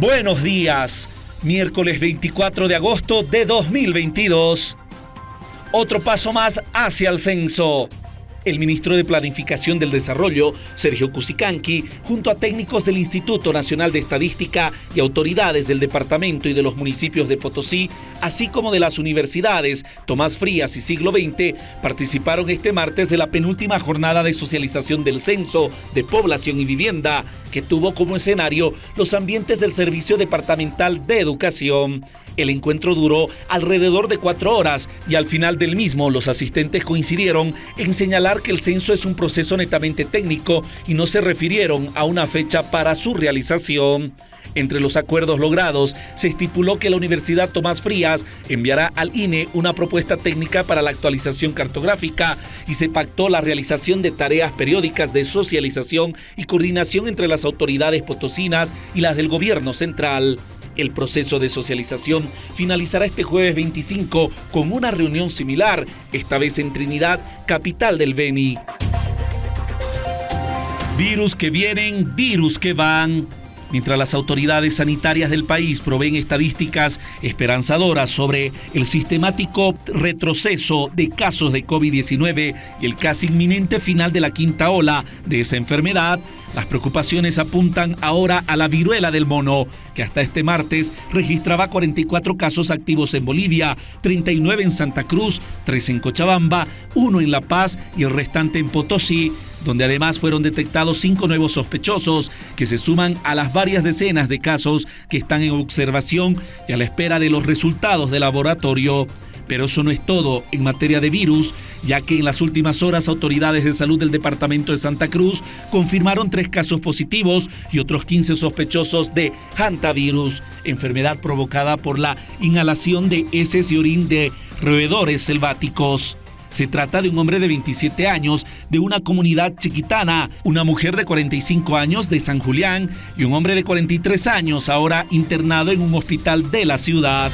Buenos días, miércoles 24 de agosto de 2022. Otro paso más hacia el censo. El ministro de Planificación del Desarrollo, Sergio Cusicanqui, junto a técnicos del Instituto Nacional de Estadística y autoridades del departamento y de los municipios de Potosí, así como de las universidades Tomás Frías y Siglo XX, participaron este martes de la penúltima jornada de socialización del Censo de Población y Vivienda, que tuvo como escenario los ambientes del Servicio Departamental de Educación. El encuentro duró alrededor de cuatro horas y al final del mismo los asistentes coincidieron en señalar que el censo es un proceso netamente técnico y no se refirieron a una fecha para su realización. Entre los acuerdos logrados, se estipuló que la Universidad Tomás Frías enviará al INE una propuesta técnica para la actualización cartográfica y se pactó la realización de tareas periódicas de socialización y coordinación entre las autoridades potosinas y las del gobierno central. El proceso de socialización finalizará este jueves 25 con una reunión similar, esta vez en Trinidad, capital del Beni. Virus que vienen, virus que van. Mientras las autoridades sanitarias del país proveen estadísticas esperanzadoras sobre el sistemático retroceso de casos de COVID-19 y el casi inminente final de la quinta ola de esa enfermedad, las preocupaciones apuntan ahora a la viruela del mono, que hasta este martes registraba 44 casos activos en Bolivia, 39 en Santa Cruz, 3 en Cochabamba, 1 en La Paz y el restante en Potosí, donde además fueron detectados cinco nuevos sospechosos que se suman a las varias decenas de casos que están en observación y a la espera de los resultados del laboratorio. Pero eso no es todo en materia de virus, ya que en las últimas horas autoridades de salud del departamento de Santa Cruz confirmaron tres casos positivos y otros 15 sospechosos de hantavirus, enfermedad provocada por la inhalación de heces y orín de roedores selváticos. Se trata de un hombre de 27 años de una comunidad chiquitana, una mujer de 45 años de San Julián y un hombre de 43 años ahora internado en un hospital de la ciudad.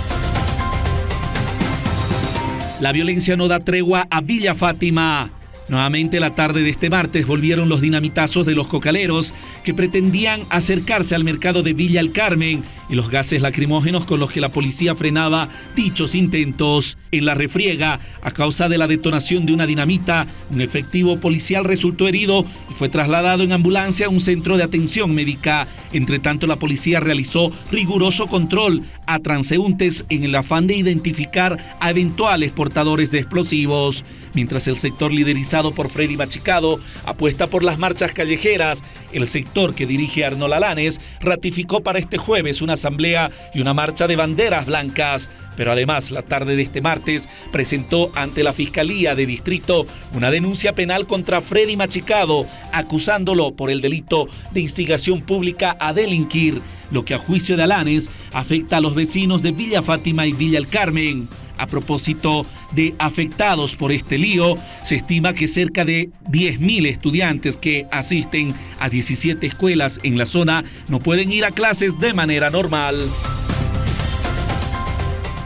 La violencia no da tregua a Villa Fátima. Nuevamente la tarde de este martes volvieron los dinamitazos de los cocaleros que pretendían acercarse al mercado de Villa El Carmen y los gases lacrimógenos con los que la policía frenaba dichos intentos. En la refriega, a causa de la detonación de una dinamita, un efectivo policial resultó herido y fue trasladado en ambulancia a un centro de atención médica. Entre tanto, la policía realizó riguroso control a transeúntes en el afán de identificar a eventuales portadores de explosivos. Mientras el sector liderizado por Freddy Machicado apuesta por las marchas callejeras, el sector que dirige Arnold Alanes ratificó para este jueves una asamblea y una marcha de banderas blancas. Pero además, la tarde de este martes presentó ante la Fiscalía de Distrito una denuncia penal contra Freddy Machicado, acusándolo por el delito de instigación pública a delinquir, lo que a juicio de Alanes afecta a los vecinos de Villa Fátima y Villa El Carmen. A propósito de afectados por este lío, se estima que cerca de 10.000 estudiantes que asisten a 17 escuelas en la zona no pueden ir a clases de manera normal.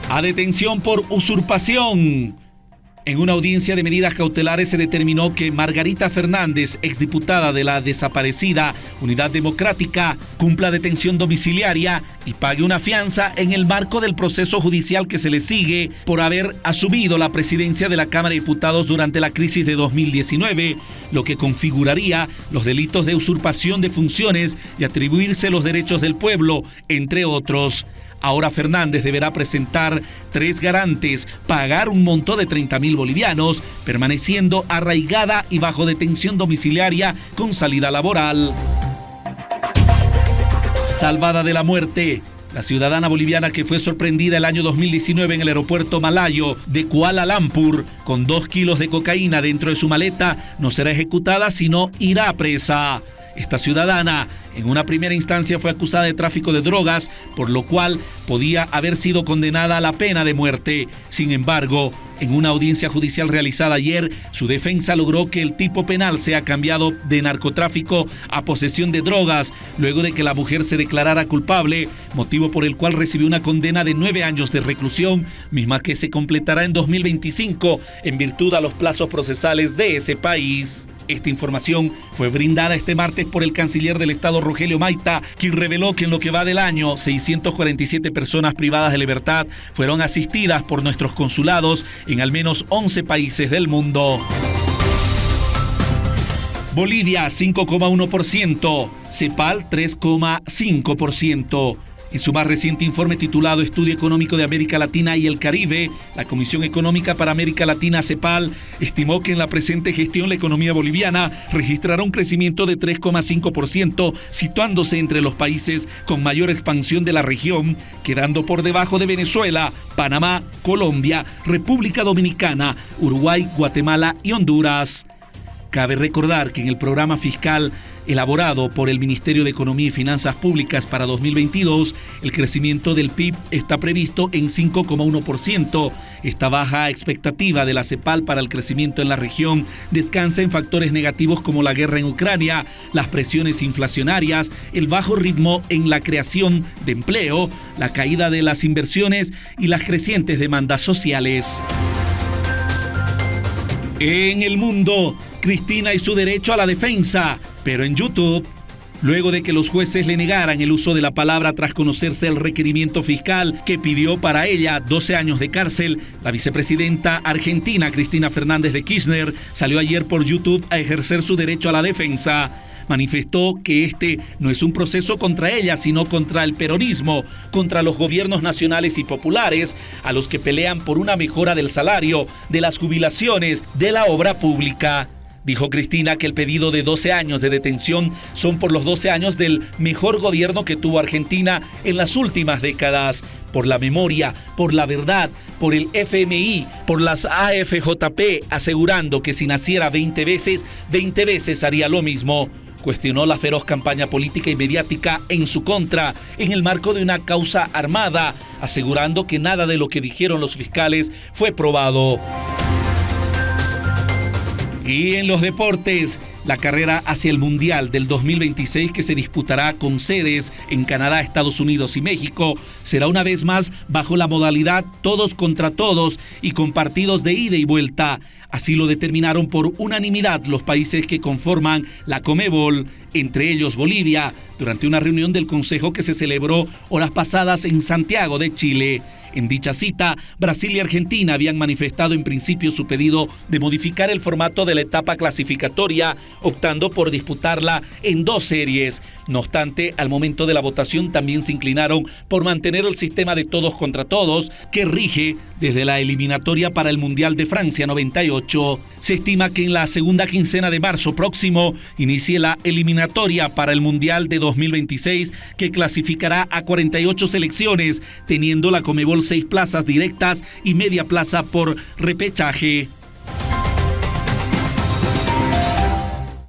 A detención por usurpación. En una audiencia de medidas cautelares se determinó que Margarita Fernández, exdiputada de la desaparecida Unidad Democrática, cumpla detención domiciliaria y pague una fianza en el marco del proceso judicial que se le sigue por haber asumido la presidencia de la Cámara de Diputados durante la crisis de 2019, lo que configuraría los delitos de usurpación de funciones y atribuirse los derechos del pueblo, entre otros. Ahora Fernández deberá presentar tres garantes, pagar un monto de 30 mil bolivianos, permaneciendo arraigada y bajo detención domiciliaria con salida laboral. Salvada de la muerte, la ciudadana boliviana que fue sorprendida el año 2019 en el aeropuerto malayo de Kuala Lumpur con dos kilos de cocaína dentro de su maleta no será ejecutada sino irá a presa. Esta ciudadana en una primera instancia fue acusada de tráfico de drogas, por lo cual podía haber sido condenada a la pena de muerte. Sin embargo, en una audiencia judicial realizada ayer, su defensa logró que el tipo penal sea cambiado de narcotráfico a posesión de drogas, luego de que la mujer se declarara culpable, motivo por el cual recibió una condena de nueve años de reclusión, misma que se completará en 2025 en virtud a los plazos procesales de ese país. Esta información fue brindada este martes por el canciller del Estado Rogelio Maita, quien reveló que en lo que va del año, 647 personas privadas de libertad fueron asistidas por nuestros consulados en al menos 11 países del mundo. Bolivia 5,1%, CEPAL 3,5%. En su más reciente informe titulado Estudio Económico de América Latina y el Caribe, la Comisión Económica para América Latina, CEPAL, estimó que en la presente gestión la economía boliviana registrará un crecimiento de 3,5%, situándose entre los países con mayor expansión de la región, quedando por debajo de Venezuela, Panamá, Colombia, República Dominicana, Uruguay, Guatemala y Honduras. Cabe recordar que en el programa fiscal elaborado por el Ministerio de Economía y Finanzas Públicas para 2022, el crecimiento del PIB está previsto en 5,1%. Esta baja expectativa de la CEPAL para el crecimiento en la región descansa en factores negativos como la guerra en Ucrania, las presiones inflacionarias, el bajo ritmo en la creación de empleo, la caída de las inversiones y las crecientes demandas sociales. En el mundo, Cristina y su derecho a la defensa, pero en YouTube, luego de que los jueces le negaran el uso de la palabra tras conocerse el requerimiento fiscal que pidió para ella 12 años de cárcel, la vicepresidenta argentina Cristina Fernández de Kirchner salió ayer por YouTube a ejercer su derecho a la defensa manifestó que este no es un proceso contra ella, sino contra el peronismo, contra los gobiernos nacionales y populares, a los que pelean por una mejora del salario, de las jubilaciones, de la obra pública. Dijo Cristina que el pedido de 12 años de detención son por los 12 años del mejor gobierno que tuvo Argentina en las últimas décadas, por la memoria, por la verdad, por el FMI, por las AFJP, asegurando que si naciera 20 veces, 20 veces haría lo mismo cuestionó la feroz campaña política y mediática en su contra en el marco de una causa armada, asegurando que nada de lo que dijeron los fiscales fue probado. Y en los deportes, la carrera hacia el Mundial del 2026 que se disputará con sedes en Canadá, Estados Unidos y México será una vez más bajo la modalidad todos contra todos y con partidos de ida y vuelta. Así lo determinaron por unanimidad los países que conforman la Comebol, entre ellos Bolivia, durante una reunión del Consejo que se celebró horas pasadas en Santiago de Chile. En dicha cita, Brasil y Argentina habían manifestado en principio su pedido de modificar el formato de la etapa clasificatoria, optando por disputarla en dos series. No obstante, al momento de la votación también se inclinaron por mantener el sistema de todos contra todos que rige desde la eliminatoria para el Mundial de Francia 98. Se estima que en la segunda quincena de marzo próximo inicie la eliminatoria para el Mundial de 2026 que clasificará a 48 selecciones, teniendo la Comebol seis plazas directas y media plaza por repechaje.